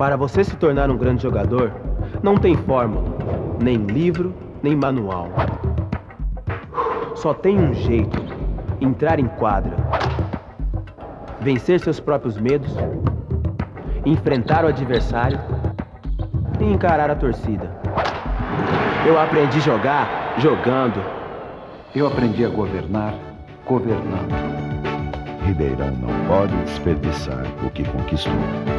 Para você se tornar um grande jogador, não tem fórmula, nem livro, nem manual. Só tem um jeito: entrar em quadra, vencer seus próprios medos, enfrentar o adversário e encarar a torcida. Eu aprendi a jogar jogando. Eu aprendi a governar governando. Ribeirão não pode desperdiçar o que conquistou.